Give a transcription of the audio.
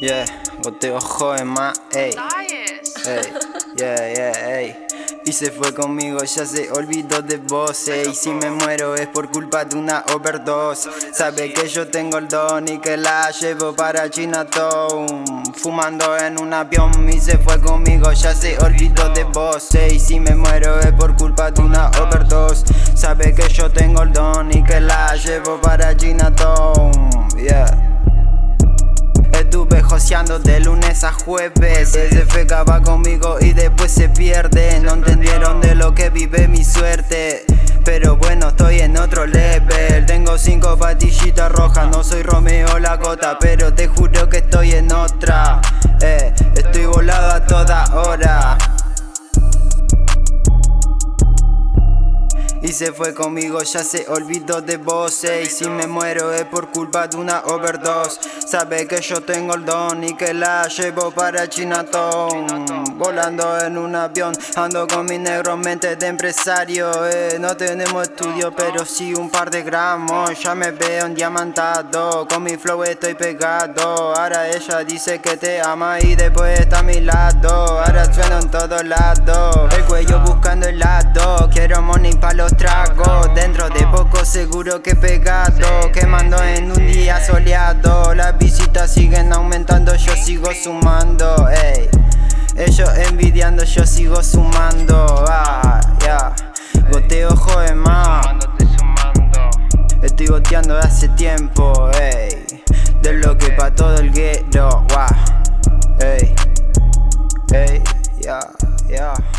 Yeah, goteo joven más, ey. Ey, yeah, yeah, ey. Y se fue conmigo, ya se olvidó de vos Y si me muero es por culpa de una overdose. Sabe que yo tengo el don y que la llevo para Chinatown Fumando en un avión y se fue conmigo, ya se olvidó de vos Y si me muero es por culpa de una overdose. Sabe que yo tengo el don y que la llevo para Chinatown Yeah Estuve joseando de lunes a jueves. Fue va conmigo y después se pierde. No entendieron de lo que vive mi suerte. Pero bueno, estoy en otro level. Tengo cinco patillitas rojas No soy Romeo la gota Pero te juro que estoy en otra. Eh, Estoy volado a toda hora Y se fue conmigo, ya se olvidó de vos Y si me muero es por culpa de una overdose. Sabe que yo tengo el don y que la llevo para Chinatown. Volando en un avión, ando con mi negro mente de empresario eh. No tenemos estudio pero sí un par de gramos. Ya me veo un diamantado, con mi flow estoy pegado. Ahora ella dice que te ama y después está a mi lado. Ahora suena en todos lados, el cuello buscando el lado Quiero money pa' los Dentro de poco seguro que pegado Quemando en un día soleado Las visitas siguen aumentando, yo sigo sumando ey. Ellos envidiando, yo sigo sumando ah, yeah. Goteo joven más Estoy goteando de hace tiempo ey. De lo que pa' todo el ghetto wow. ey. Ey, yeah, yeah